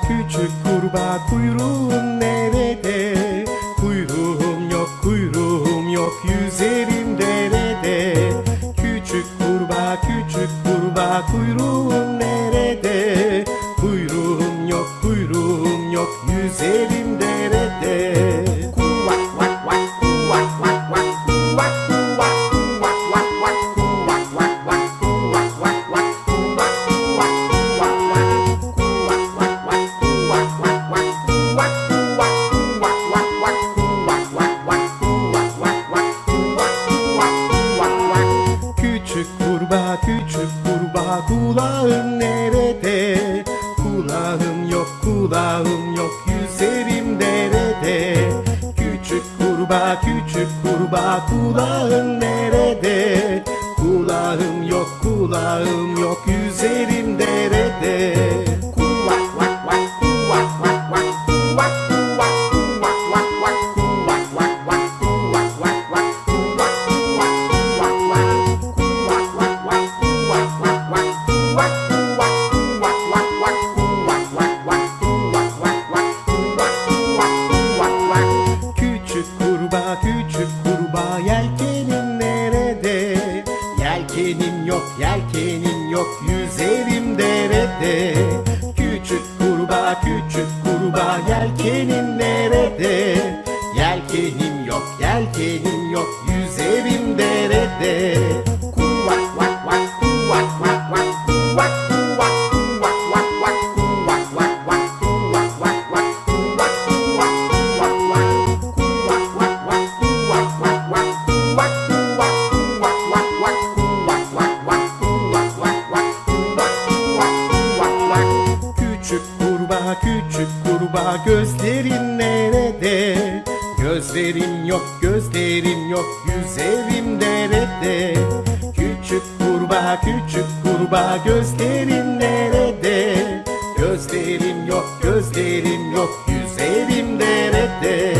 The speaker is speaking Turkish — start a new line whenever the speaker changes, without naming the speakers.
küçük kurbağa kuyruğum nerede? Kuyruğum yok kuyruğum yok yüzerim derede
Küçük kurbağa küçük kurbağa kuyruğum nerede? Kuyruğum yok kuyruğum yok yüzerim derede
Küçük kurbağa küçük kurbağa kulağın nerede? Kulağım yok kulağım yok yüzerim derede Küçük kurbağa küçük kurbağa kulağın nerede? Kulağım yok kulağım yok yüzerim derede yok, yelkenin yok Yüzerim derede Küçük kurbağa, küçük kurbağa Yelkenin nerede? Yelkenim yok, yelkenim yok Yüzerim derede Küçük kurbağa gözlerin nerede? Gözlerim yok gözlerim yok yüzerim derede Küçük kurbağa küçük kurbağa gözlerin nerede? Gözlerim yok gözlerim yok yüzerim derede